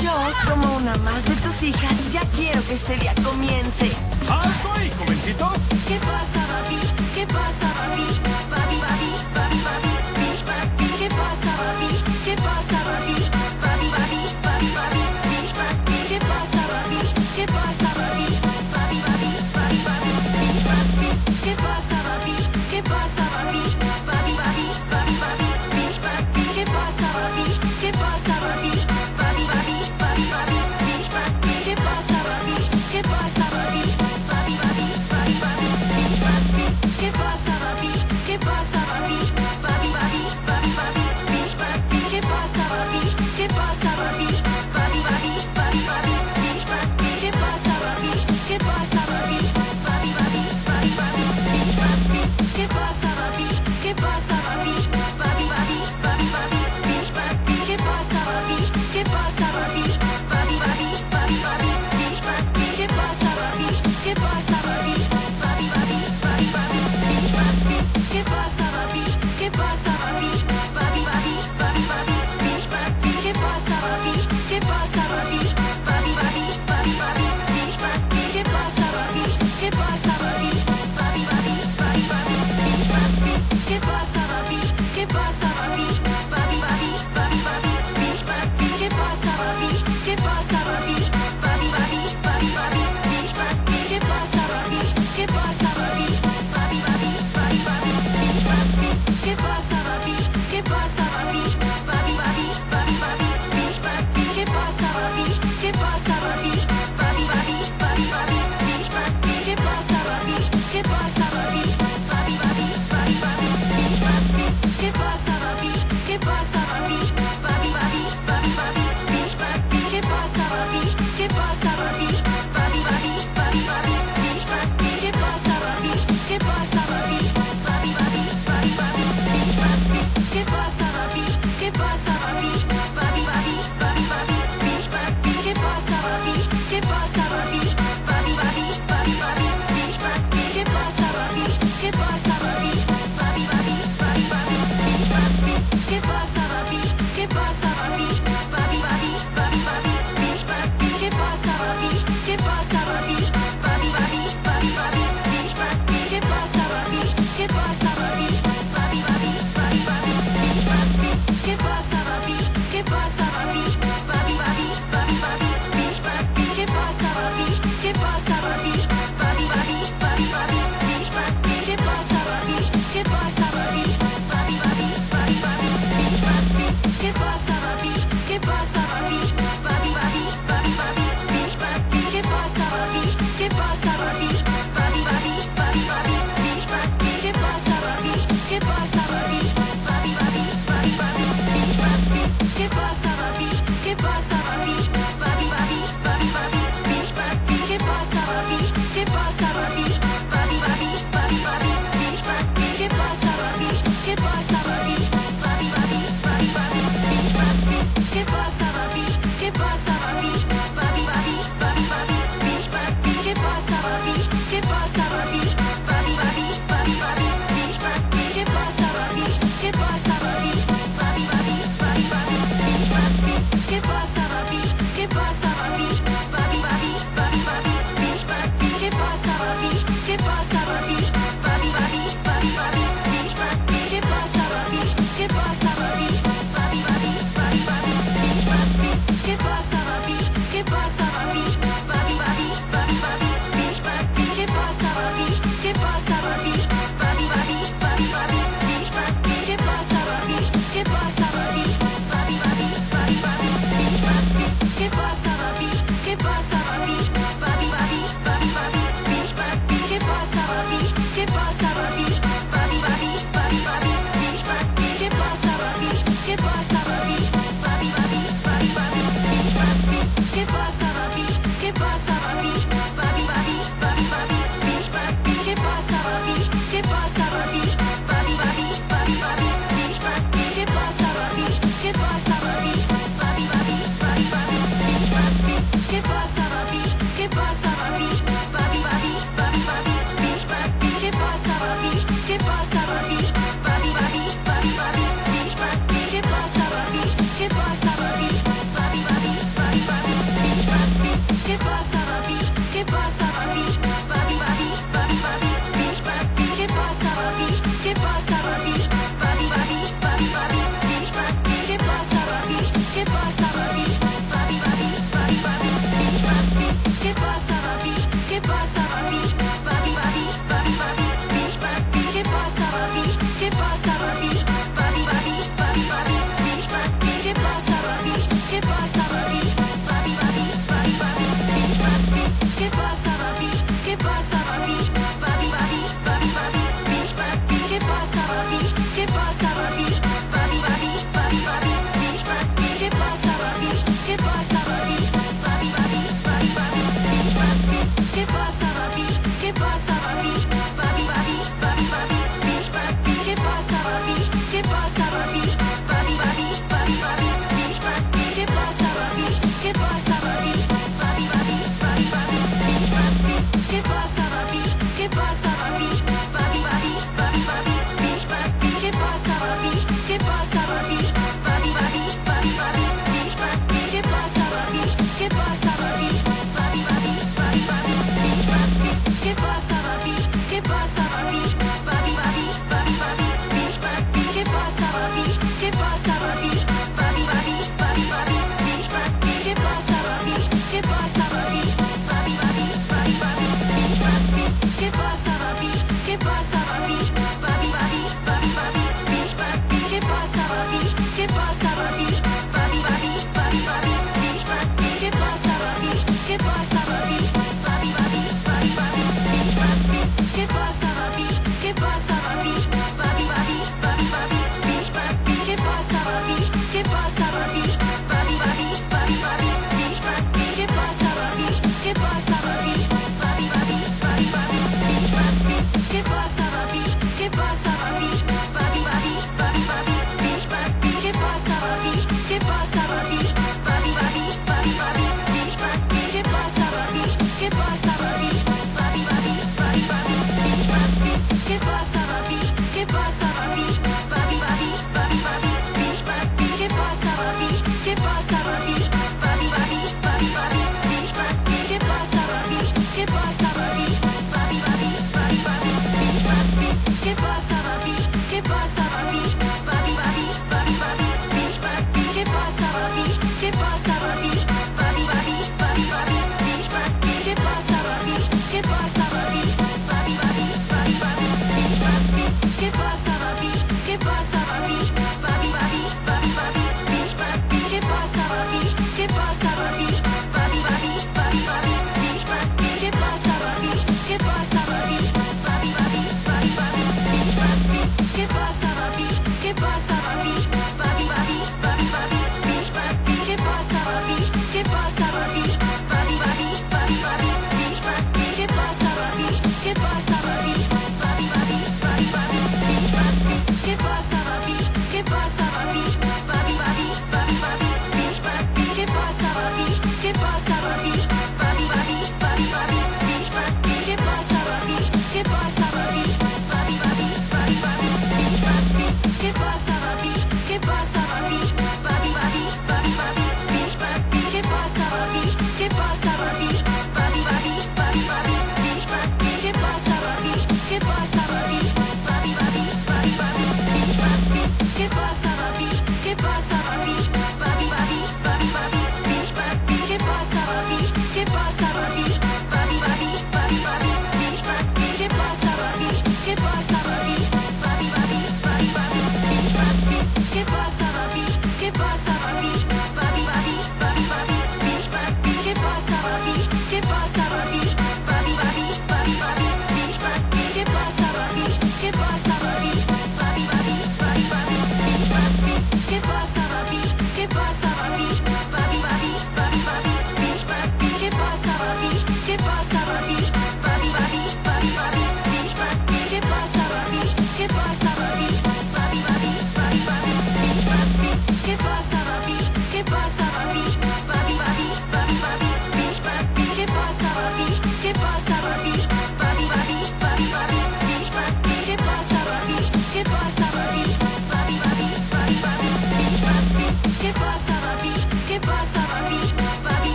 Yo, como una más de tus hijas, ya quiero que este día comience. ¡Alto ahí, jovencito! ¿Qué pasa, papi? ¿Qué pasa, papi? Papi, papi, papi, papi, papi, papi. ¿Qué pasa, papi? ¿Qué pasa, papi?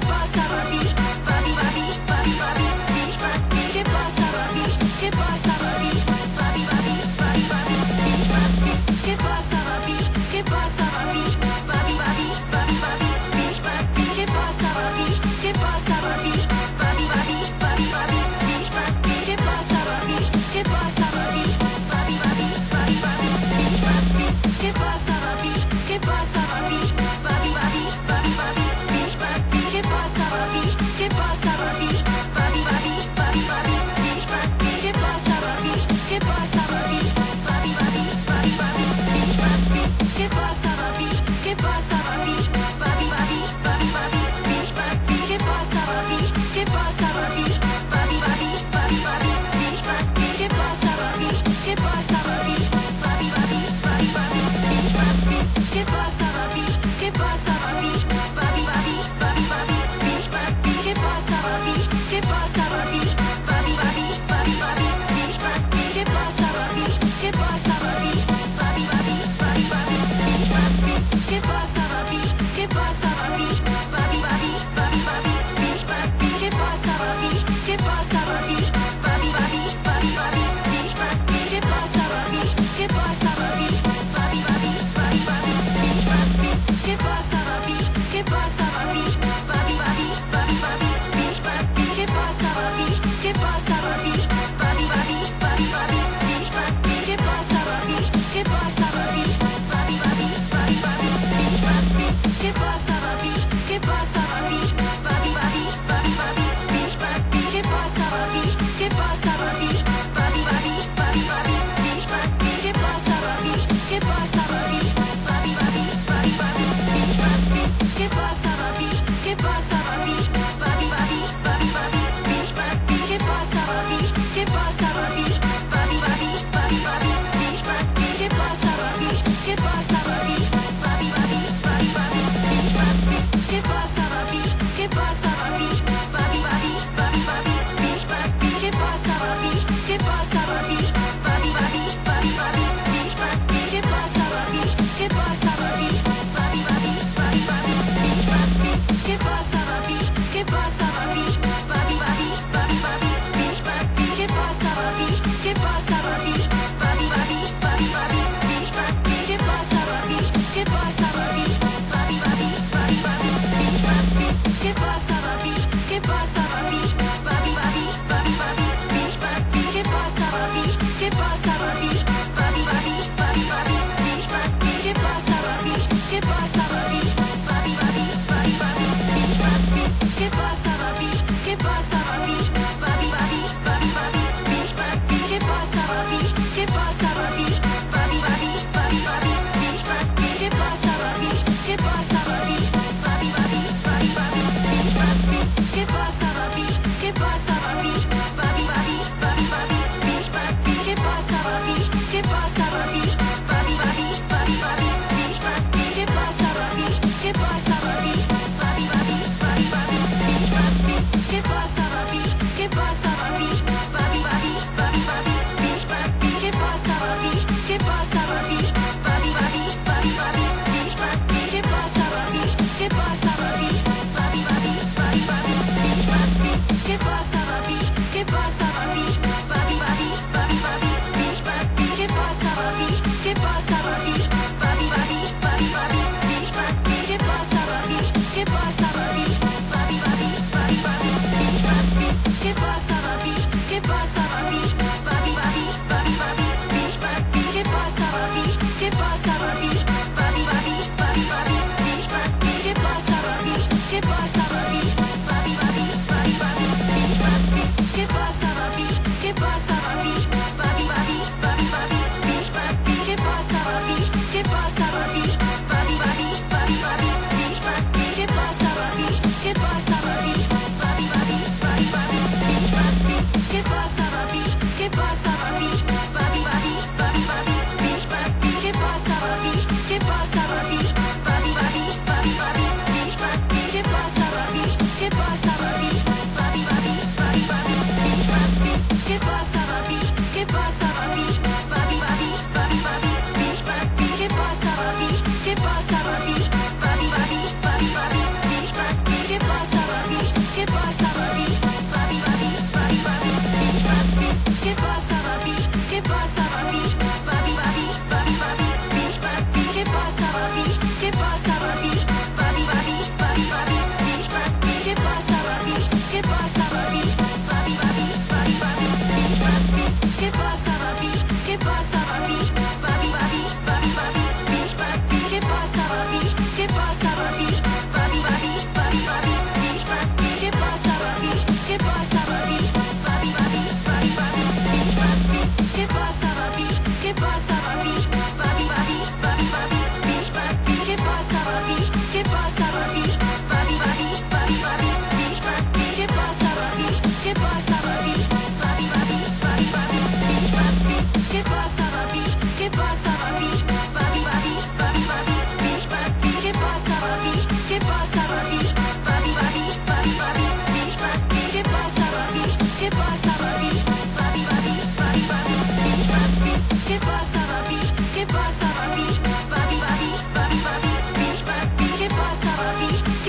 Papi? ¿Qué pasa,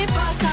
papi? ¿Qué pasa,